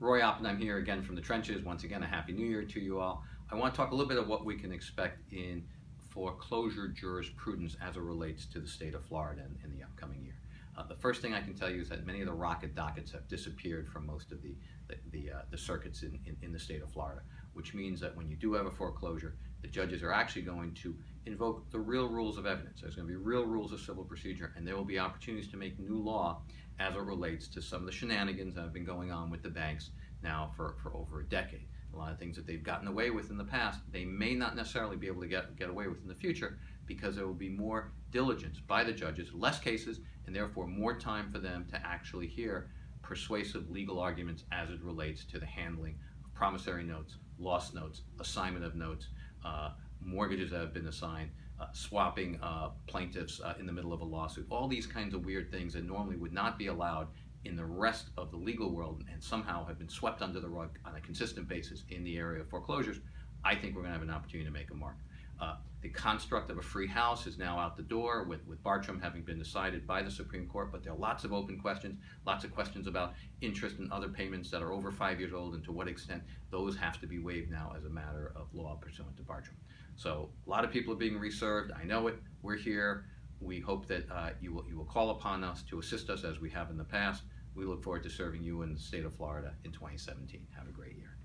Roy Oppenheim here again from the trenches. Once again, a happy new year to you all. I want to talk a little bit of what we can expect in foreclosure jurisprudence as it relates to the state of Florida in, in the upcoming year. Uh, the first thing I can tell you is that many of the rocket dockets have disappeared from most of the the, the, uh, the circuits in, in, in, the state of Florida, which means that when you do have a foreclosure, the judges are actually going to invoke the real rules of evidence. There's going to be real rules of civil procedure, and there will be opportunities to make new law as it relates to some of the shenanigans that have been going on with the banks now for, for over a decade. A lot of things that they've gotten away with in the past, they may not necessarily be able to get, get away with in the future because there will be more diligence by the judges, less cases, and therefore more time for them to actually hear persuasive legal arguments as it relates to the handling of promissory notes, lost notes, assignment of notes, mortgages that have been assigned, uh, swapping uh, plaintiffs uh, in the middle of a lawsuit, all these kinds of weird things that normally would not be allowed in the rest of the legal world and somehow have been swept under the rug on a consistent basis in the area of foreclosures, I think we're going to have an opportunity to make a mark. The construct of a free house is now out the door with, with Bartram having been decided by the Supreme Court, but there are lots of open questions, lots of questions about interest and other payments that are over five years old and to what extent those have to be waived now as a matter of law pursuant to Bartram. So a lot of people are being reserved. I know it. We're here. We hope that uh, you, will, you will call upon us to assist us as we have in the past. We look forward to serving you in the state of Florida in 2017. Have a great year.